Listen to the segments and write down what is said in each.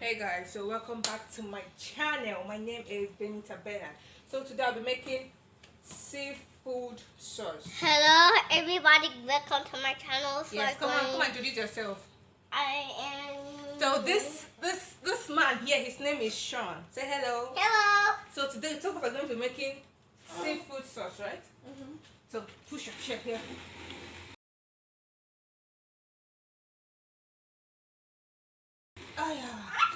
Hey guys, so welcome back to my channel. My name is Benita Bernard. So today I'll be making seafood sauce. Hello, everybody. Welcome to my channel. So Yes, come on, come on, introduce yourself. I am. So this this this man here, his name is Sean. Say hello. Hello. So today talk about going to be making seafood sauce, right? Mhm. So push your chair here. Oh yeah.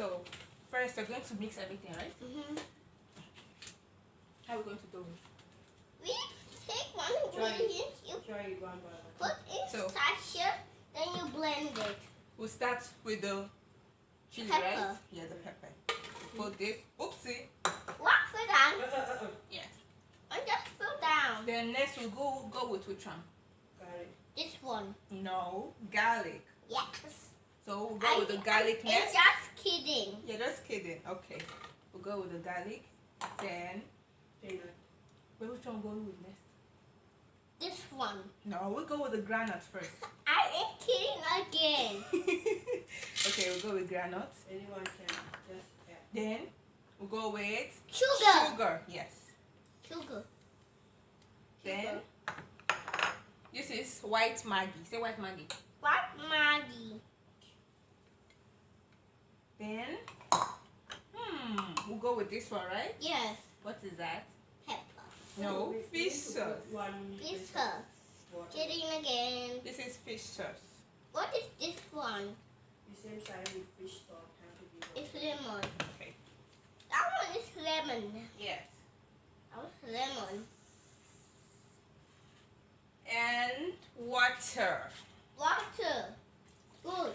So first we're going to mix everything, right? Mm -hmm. How are we going to do it? We take one Try it. ingredient, you Try it one by one. put in So- sachet, then you blend it. We'll start with the chili, Pepper. right? Yeah, the pepper. Put this. Oopsie. Walk it down Uh, uh, uh, uh. Yes. and just fill down. Then next we'll go go with which one? Got it. This one. No, garlic. Yes. So we'll go with the garlic I'm next. just kidding. Yeah, just kidding. Okay. We'll go with the garlic. Then China. wait, which one we'll go with next? This one. No, we'll go with the granite first. I am kidding again. okay, we'll go with granite. Anyone can just add. Then we'll go with Sugar. sugar. Yes. Sugar. Then this is white Maggi. Say white Maggi. What Maggi? Then hmm, we'll go with this one, right? Yes. What is that? Pepper. No, We- we fish need to put sauce. One Fish little sauce. water. Kidding again. This is fish sauce. What is this one? The same size with fish sauce. Have to be water. It's lemon. Okay. That one is lemon. Yes. That was lemon. And water. Water. Good.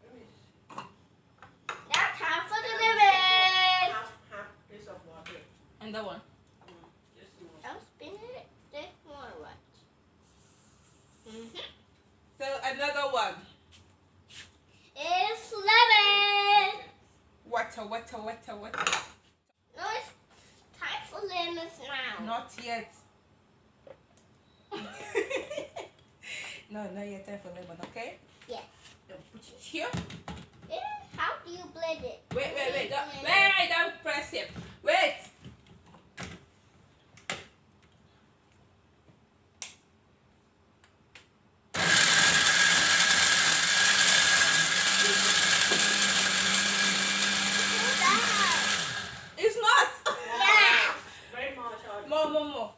Let me Now time for the lemon. half half piece of water. And that one. Mm, Just more. I'm spinning it. This one right. Mm-hmm. So another one. It's lemon. Water, water. No, it's time for lemons now. Not yet. no, not yet. Time for lemon, okay? Yeah. Then put it here. Then how do you blend it? Wait, wait, wait. Don't, Blend wait, it. wait, don't press it. Wait. Put that. It's not. Yeah. Very much. uh, More, more, more.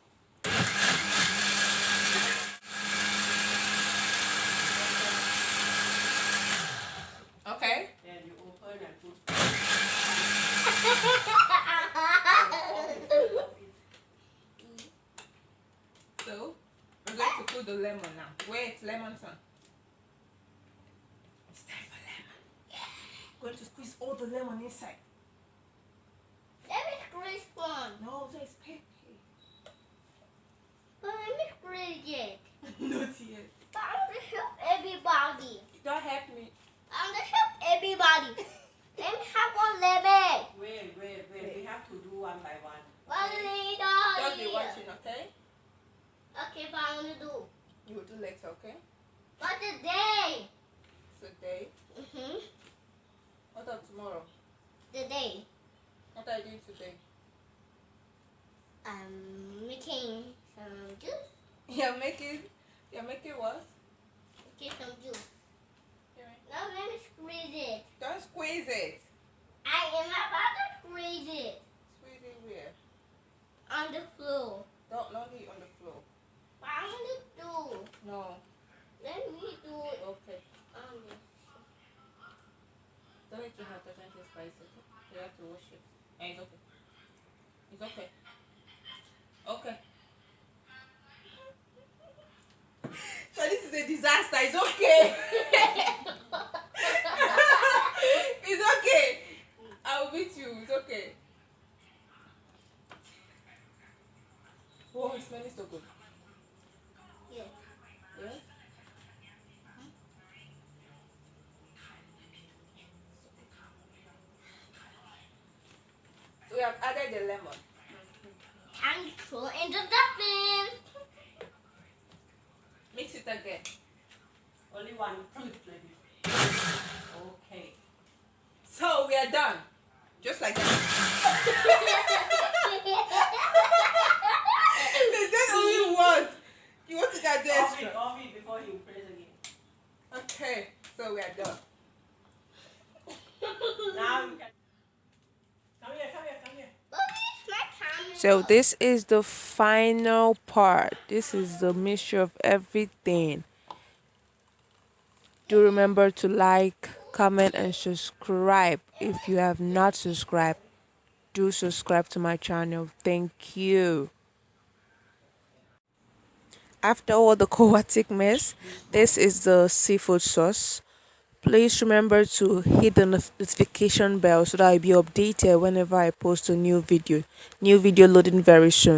Okay. Then you open and put. So we're going to put the lemon now. Wait, lemon son. It's time for lemon. Going to squeeze all the lemon inside. Let me squeeze one. No, so it's pepper. But let me squeeze it. Not yet. But I'm gonna help everybody. Don't help me. I'm gonna help everybody. let me have one lemon. Wait, wait, wait. We have to do one by one. One later. Don't be watching, okay? Okay, but I'm gonna do. You will do later, okay? But today. Today. Mm-hmm. What of tomorrow? Today. What are you doing today? I'm making some juice. You're making. You're making what? Get some juice. Now let me squeeze it. Don't squeeze it. I am about to squeeze it Squeeze it where? on the floor. Don't not on the No. Let me do it Okay. this. Don't make your hand touch anything spicy. You have to wash it. And it's okay. It's okay. Okay. So this is a disaster. It's okay. it's okay. I'll beat you. It's okay. Oh, it's smelling so good. We have added the lemon. Time to throw in the stuffing. Mix it again. Only one. Like this. Okay. So we are done. Just like that. they only once. You want to get Off extra? off it before he prays again. Okay, so we are done. Now you can. Come here, come here, come here. Mommy, my camera. So this is the final part. This is the mixture of everything. Do remember to like, comment and subscribe. If you have not subscribed, do subscribe to my channel. Thank you. After all the chaotic mess, this is the seafood sauce. Please remember to hit the notification bell so that I'll be updated whenever I post a new video. New video loading very soon.